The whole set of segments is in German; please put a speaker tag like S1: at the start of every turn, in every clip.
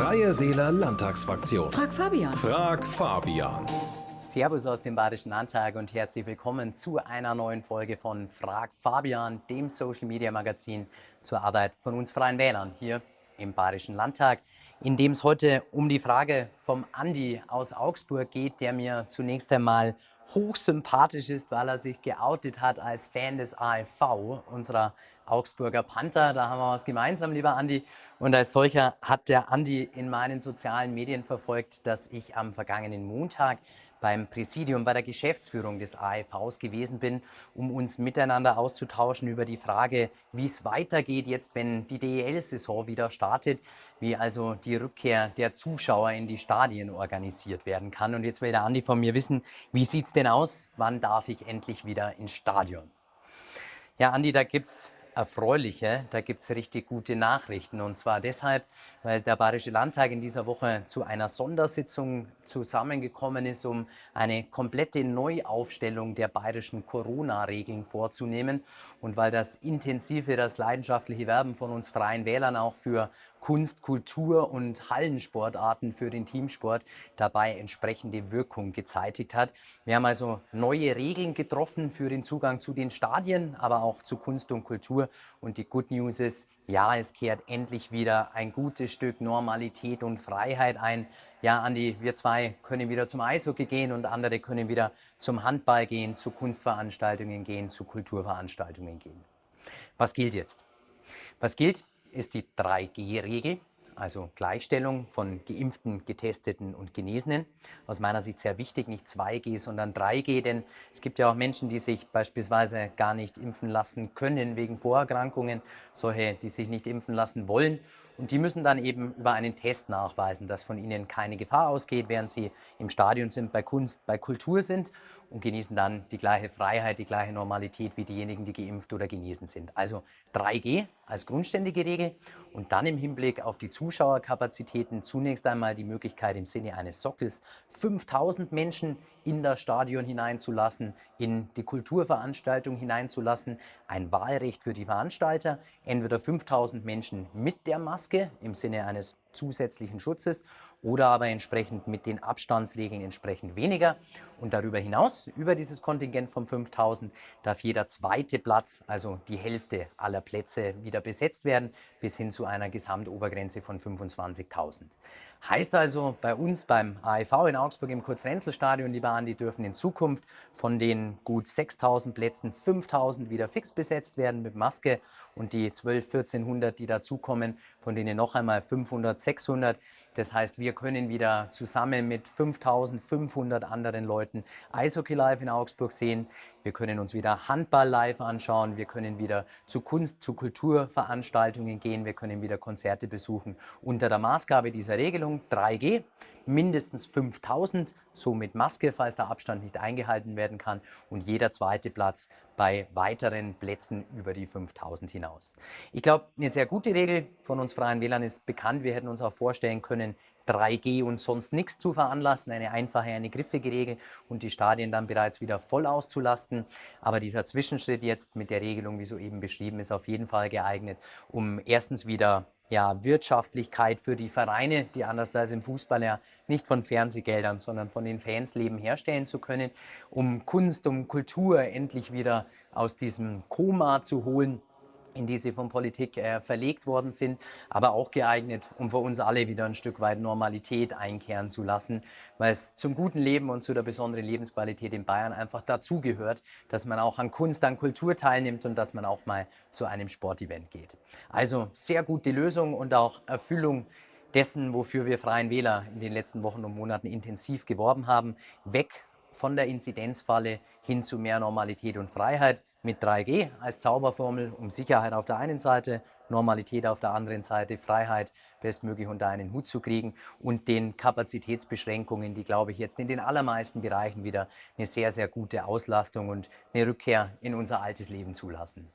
S1: Freie Wähler Landtagsfraktion.
S2: Frag Fabian.
S1: Frag Fabian.
S3: Servus aus dem Bayerischen Landtag und herzlich willkommen zu einer neuen Folge von Frag Fabian, dem Social Media Magazin zur Arbeit von uns Freien Wählern hier im Bayerischen Landtag, in dem es heute um die Frage vom Andi aus Augsburg geht, der mir zunächst einmal hochsympathisch ist, weil er sich geoutet hat als Fan des AFV, unserer Augsburger Panther. Da haben wir was gemeinsam, lieber Andi. Und als solcher hat der Andi in meinen sozialen Medien verfolgt, dass ich am vergangenen Montag beim Präsidium, bei der Geschäftsführung des AFVs gewesen bin, um uns miteinander auszutauschen über die Frage, wie es weitergeht jetzt, wenn die DEL-Saison wieder startet, wie also die Rückkehr der Zuschauer in die Stadien organisiert werden kann. Und jetzt will der Andi von mir wissen, wie sieht es denn aus? Wann darf ich endlich wieder ins Stadion? Ja, Andi, da gibt es erfreuliche, da gibt es richtig gute Nachrichten. Und zwar deshalb, weil der Bayerische Landtag in dieser Woche zu einer Sondersitzung zusammengekommen ist, um eine komplette Neuaufstellung der bayerischen Corona-Regeln vorzunehmen. Und weil das intensive, das leidenschaftliche Werben von uns Freien Wählern auch für Kunst, Kultur und Hallensportarten für den Teamsport dabei entsprechende Wirkung gezeitigt hat. Wir haben also neue Regeln getroffen für den Zugang zu den Stadien, aber auch zu Kunst und Kultur. Und die Good News ist, ja, es kehrt endlich wieder ein gutes Stück Normalität und Freiheit ein. Ja, Andi, wir zwei können wieder zum Eishockey gehen und andere können wieder zum Handball gehen, zu Kunstveranstaltungen gehen, zu Kulturveranstaltungen gehen. Was gilt jetzt? Was gilt? Ist die 3G-Regel, also Gleichstellung von Geimpften, Getesteten und Genesenen. Aus meiner Sicht sehr wichtig, nicht 2G, sondern 3G, denn es gibt ja auch Menschen, die sich beispielsweise gar nicht impfen lassen können wegen Vorerkrankungen, solche, die sich nicht impfen lassen wollen. Und die müssen dann eben über einen Test nachweisen, dass von ihnen keine Gefahr ausgeht, während sie im Stadion sind, bei Kunst, bei Kultur sind und genießen dann die gleiche Freiheit, die gleiche Normalität wie diejenigen, die geimpft oder genesen sind. Also 3G als grundständige Regel und dann im Hinblick auf die Zuschauerkapazitäten zunächst einmal die Möglichkeit im Sinne eines Sockels 5000 Menschen in das Stadion hineinzulassen, in die Kulturveranstaltung hineinzulassen, ein Wahlrecht für die Veranstalter, entweder 5000 Menschen mit der Maske im Sinne eines zusätzlichen Schutzes oder aber entsprechend mit den Abstandsregeln entsprechend weniger. Und darüber hinaus, über dieses Kontingent von 5000, darf jeder zweite Platz, also die Hälfte aller Plätze, wieder besetzt werden, bis hin zu einer Gesamtobergrenze von 25.000. Heißt also, bei uns beim AIV in Augsburg im Kurt-Frenzel-Stadion, lieber Andi, dürfen in Zukunft von den gut 6.000 Plätzen 5.000 wieder fix besetzt werden mit Maske und die 12, 1400, die dazukommen, von denen noch einmal 500, 600. Das heißt, wir können wieder zusammen mit 5500 anderen Leuten Eishockey live in Augsburg sehen. Wir können uns wieder Handball live anschauen. Wir können wieder zu Kunst, zu Kulturveranstaltungen gehen. Wir können wieder Konzerte besuchen. Unter der Maßgabe dieser Regelung 3G mindestens 5000, so mit Maske, falls der Abstand nicht eingehalten werden kann und jeder zweite Platz bei weiteren Plätzen über die 5000 hinaus. Ich glaube, eine sehr gute Regel von uns Freien Wählern ist bekannt. Wir hätten uns auch vorstellen können, 3G und sonst nichts zu veranlassen, eine einfache, eine griffige Regel und die Stadien dann bereits wieder voll auszulasten. Aber dieser Zwischenschritt jetzt mit der Regelung, wie soeben beschrieben, ist auf jeden Fall geeignet, um erstens wieder ja, Wirtschaftlichkeit für die Vereine, die anders als im Fußball ja nicht von Fernsehgeldern, sondern von den Fans leben, herstellen zu können, um Kunst, um Kultur endlich wieder aus diesem Koma zu holen in die sie von Politik äh, verlegt worden sind, aber auch geeignet, um für uns alle wieder ein Stück weit Normalität einkehren zu lassen, weil es zum guten Leben und zu der besonderen Lebensqualität in Bayern einfach dazugehört, dass man auch an Kunst, an Kultur teilnimmt und dass man auch mal zu einem Sportevent geht. Also sehr gute Lösung und auch Erfüllung dessen, wofür wir Freien Wähler in den letzten Wochen und Monaten intensiv geworben haben, weg von der Inzidenzfalle hin zu mehr Normalität und Freiheit mit 3G als Zauberformel, um Sicherheit auf der einen Seite, Normalität auf der anderen Seite, Freiheit bestmöglich unter einen Hut zu kriegen und den Kapazitätsbeschränkungen, die, glaube ich, jetzt in den allermeisten Bereichen wieder eine sehr, sehr gute Auslastung und eine Rückkehr in unser altes Leben zulassen.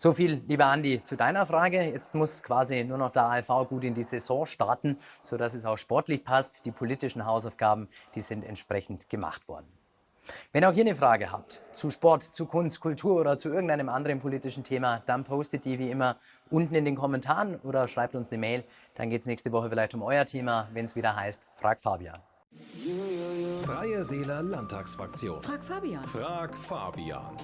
S3: So viel, lieber Andi, zu deiner Frage. Jetzt muss quasi nur noch der ALV gut in die Saison starten, sodass es auch sportlich passt. Die politischen Hausaufgaben, die sind entsprechend gemacht worden. Wenn auch ihr eine Frage habt zu Sport, zu Kunst, Kultur oder zu irgendeinem anderen politischen Thema, dann postet die wie immer unten in den Kommentaren oder schreibt uns eine Mail. Dann geht es nächste Woche vielleicht um euer Thema, wenn es wieder heißt Frag Fabian.
S1: Freie Wähler Landtagsfraktion.
S2: Frag Fabian.
S1: Frag Fabian.